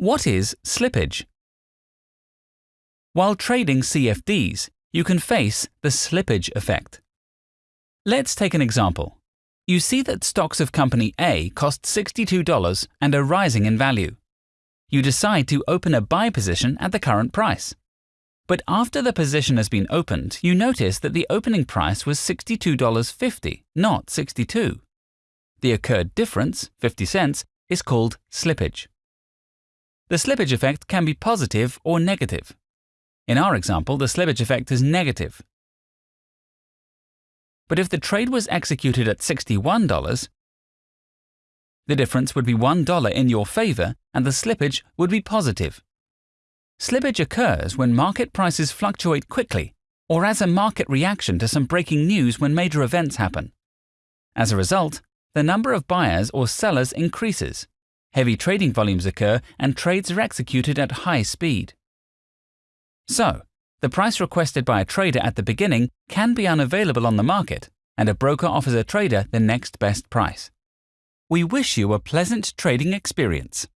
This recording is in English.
What is slippage? While trading CFDs, you can face the slippage effect. Let's take an example. You see that stocks of company A cost $62 and are rising in value. You decide to open a buy position at the current price. But after the position has been opened, you notice that the opening price was $62.50, not 62. The occurred difference, 50 cents, is called slippage. The slippage effect can be positive or negative. In our example, the slippage effect is negative. But if the trade was executed at $61, the difference would be $1 in your favor and the slippage would be positive. Slippage occurs when market prices fluctuate quickly or as a market reaction to some breaking news when major events happen. As a result, the number of buyers or sellers increases, heavy trading volumes occur, and trades are executed at high speed. So, the price requested by a trader at the beginning can be unavailable on the market, and a broker offers a trader the next best price. We wish you a pleasant trading experience.